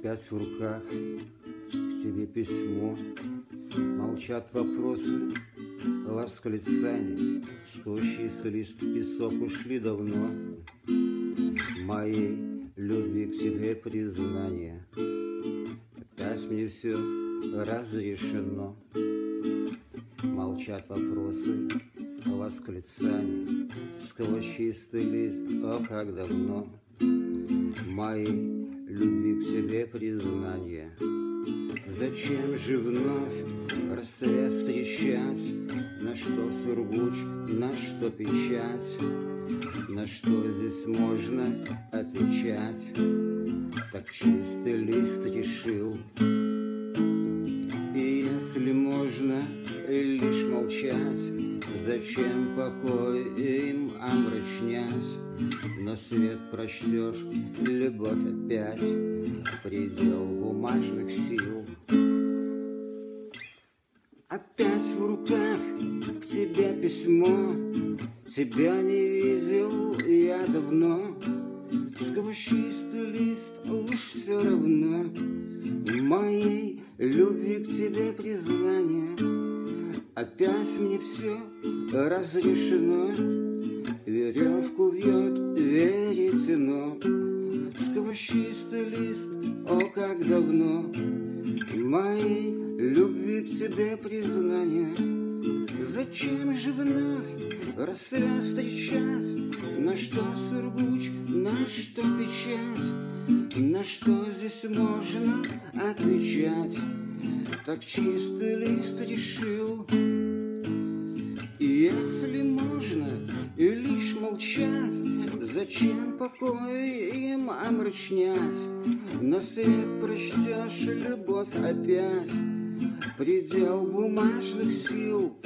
Опять в руках к тебе письмо, Молчат вопросы, восклицания, Сквозь лист песок ушли давно. Моей любви к тебе признание, Опять мне все разрешено. Молчат вопросы, восклицания, Сквозь чистый лист, о, как давно Моей любви к тебе признание. Зачем же вновь рассвет встречать? На что сургуч, на что печать? На что здесь можно отвечать? Так чистый лист решил. И если можно лишь молчать, Зачем покой им омрачнять? На свет прочтешь любовь опять, Предел бумажных сил. Опять в руках к тебе письмо, Тебя не видел я давно, Сквозь чистый лист уж все равно. Моей любви к тебе признание Опять мне все разрешено Веревку вьет веретено Сквозь чистый лист, о, как давно Моей любви к тебе признание Зачем же вновь рассвет встречать? На что сургуч, на что печать? На что здесь можно отвечать? Так чистый лист решил Если можно лишь молчать Зачем покой им омрачнять? На свет прочтешь любовь опять Предел бумажных сил